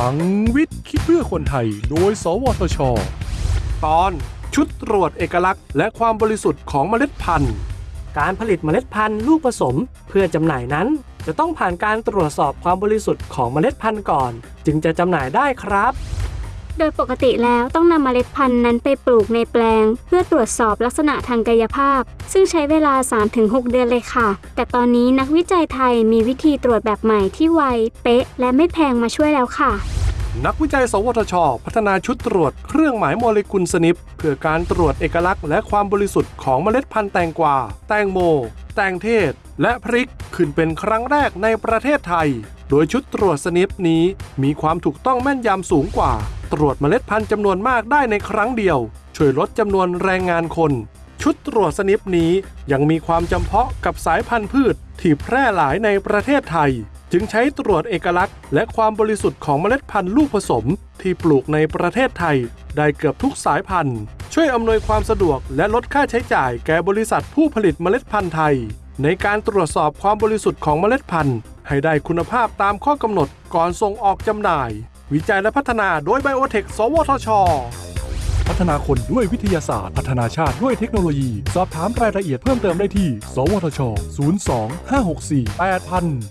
ลังวิทย์คิดเพื่อคนไทย โดย สวทช ตอนชุดตรวจเอกลักษณ์ และความบริสุทธิ์ของเมล็ดพันธุ์ การผลิตเมล็ดพันธุ์ลูกผสมเพื่อจำหน่ายนั้น จะต้องผ่านการตรวจสอบความบริสุทธิ์ของเมล็ดพันธุ์ก่อน จึงจะจำหน่ายได้ครับ โดยปกติแล้วต้องนำเมล็ดพันธุ์นั้นไปปลูกในแปลง เพื่อตรวจสอบลักษณะทางกายภาพ ซึ่งใช้เวลา 3-6 เดือนเลยค่ะ แต่ตอนนี้นักวิจัยไทยมีวิธีตรวจแบบใหม่ที่ไว เป๊ะ และไม่แพงมาช่วยแล้วค่ะนักวิจัย สวทช พัฒนาชุดตรวจเครื่องหมายโมเลกุลสนิป เพื่อการตรวจเอกลักษณ์และความบริสุทธิ์ของเมล็ดพันธุ์แตงกวา แตงโม แตงเทศ และพริก ขึ้นเป็นครั้งแรกในประเทศไทย โดยชุดตรวจสนิปนี้มีความถูกต้องแม่นยำสูงกว่า ตรวจเมล็ดพันธุ์จำนวนมากได้ในครั้งเดียว ช่วยลดจำนวนแรงงานคน ชุดตรวจสนิปนี้ยังมีความจำเพาะกับสายพันธุ์พืชที่แพร่หลายในประเทศไทย จึงใช้ตรวจเอกลักษณ์ และความบริสุทธิ์ของเมล็ดพันธุ์ลูกผสม ที่ปลูกในประเทศไทย ได้เกือบทุกสายพันธุ์ ช่วยอำนวยความสะดวกและลดค่าใช้จ่ายแก่บริษัทผู้ผลิตเมล็ดพันธุ์ไทย ในการตรวจสอบความบริสุทธิ์ของเมล็ดพันธุ์ ให้ได้คุณภาพตามข้อกำหนดก่อนส่งออกจำหน่าย วิจัยและพัฒนาโดยไบโอเทค สวทช พัฒนาคนด้วยวิทยาศาสตร์ พัฒนาชาติด้วยเทคโนโลยี สอบถามรายละเอียดเพิ่มเติมได้ที่ สวทช 02 564 8000